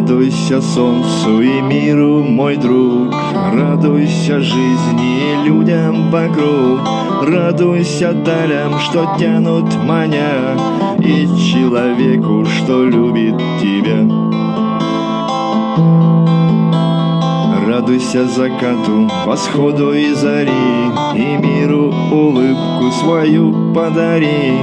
Радуйся солнцу и миру, мой друг. Радуйся жизни и людям вокруг. Радуйся далям, что тянут маня И человеку, что любит тебя. Радуйся закату, восходу и зари И улыбку свою подари.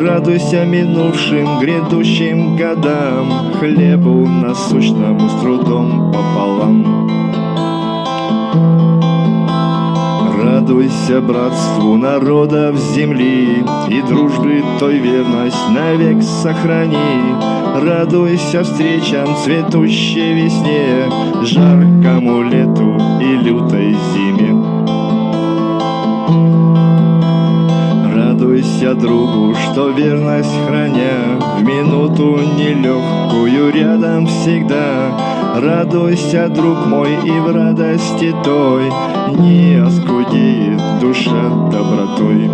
Радуйся минувшим, грядущим годам. Хлебу насущному с трудом пополам. Радуйся братству народов земли И дружбы той верность навек сохрани. Радуйся встречам цветущей весне Жаркому лету Радуйся другу, что верность храня В минуту нелегкую рядом всегда. Радуйся, друг мой, и в радости той Не оскудеет душа добротой.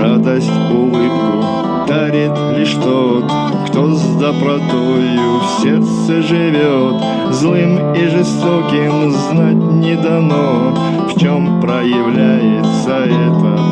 Радость, улыбку дарит лишь тот, кто с добротою в сердце живет. Злым и жестоким знать не дано, проявляется это.